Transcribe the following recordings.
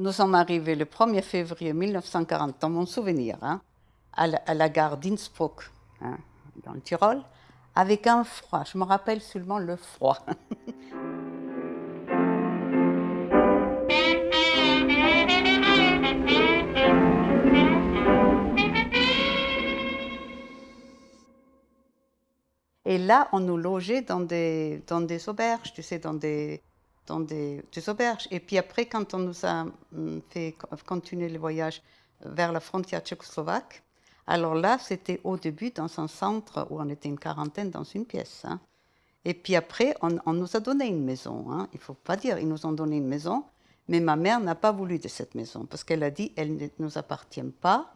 Nous sommes arrivés le 1er février 1940, dans mon souvenir, hein, à, la, gare d'Innsbruck, hein, dans le Tyrol, avec un froid. Je me rappelle seulement le froid. Et là, on nous logeait dans des, dans des auberges, tu sais, dans des, dans des, auberges. Et puis après, quand on nous a hum, fait continuer le voyage vers la frontière tchécoslovaque, alors là, c'était au début dans un centre où on était une quarantaine dans une pièce. Hein. Et puis après, on, nous a donné une maison. Hein. Il ne faut pas dire, ils nous ont donné une maison, mais ma mère n'a pas voulu de cette maison parce qu'elle a dit, elle ne nous appartient pas.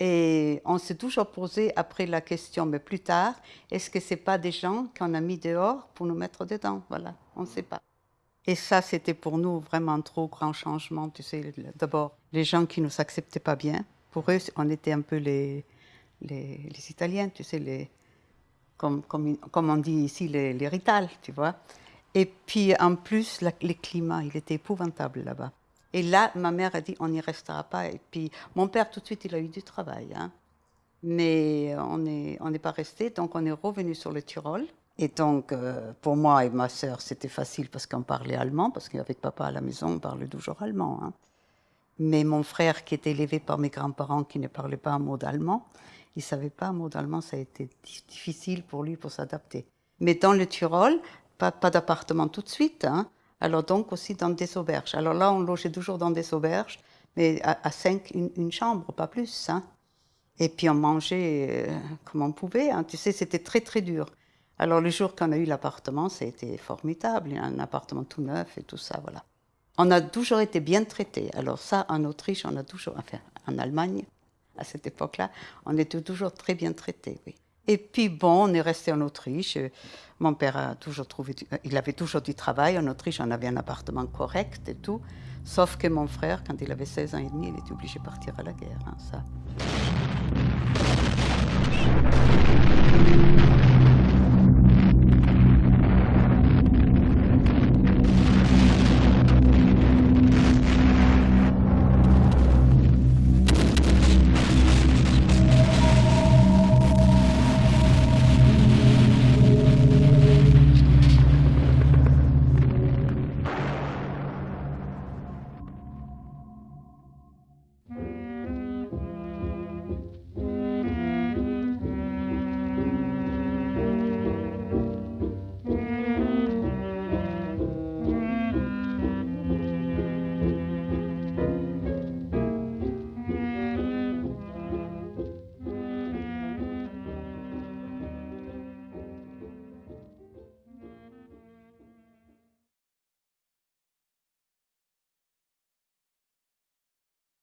Et on s'est toujours posé après la question, mais plus tard, est-ce que ce n'est pas des gens qu'on a mis dehors pour nous mettre dedans? Voilà, on ne sait pas. Et ça, c'était pour nous vraiment trop grand changement. Tu sais, d'abord, les gens qui ne nous acceptaient pas bien, pour eux, on était un peu les, les, Italiens, tu sais, les, comme, comme, comme on dit ici, les, les Rital, tu vois. Et puis, en plus, le climat, il était épouvantable là-bas. Et là, ma mère a dit, on n'y restera pas. Et puis, mon père, tout de suite, il a eu du travail. Hein. Mais on n'est on pas resté, donc on est revenu sur le Tyrol. Et donc, euh, pour moi et ma sœur, c'était facile parce qu'on parlait allemand, parce qu'avec papa à la maison, on parlait toujours allemand. Hein. Mais mon frère, qui était élevé par mes grands-parents, qui ne parlait pas un mot d'allemand, il ne savait pas un mot d'allemand, ça a été difficile pour lui pour s'adapter. Mais dans le Tyrol, pas, d'appartement tout de suite, hein. alors donc aussi dans des auberges. Alors là, on logeait toujours dans des auberges, mais à, cinq, une, chambre, pas plus. Hein. Et puis on mangeait euh, comme on pouvait. Tu sais, c'était très très dur. Alors le jour qu'on a eu l'appartement, été formidable, un appartement tout neuf et tout ça, voilà. On a toujours été bien traités. Alors ça, en Autriche, on a toujours, enfin en Allemagne, à cette époque-là, on était toujours très bien traités, oui. Et puis bon, on est resté en Autriche. Mon père a toujours trouvé, il avait toujours du travail. En Autriche, on avait un appartement correct et tout. Sauf que mon frère, quand il avait 16 ans et demi, il était obligé de partir à la guerre. Hein, ça.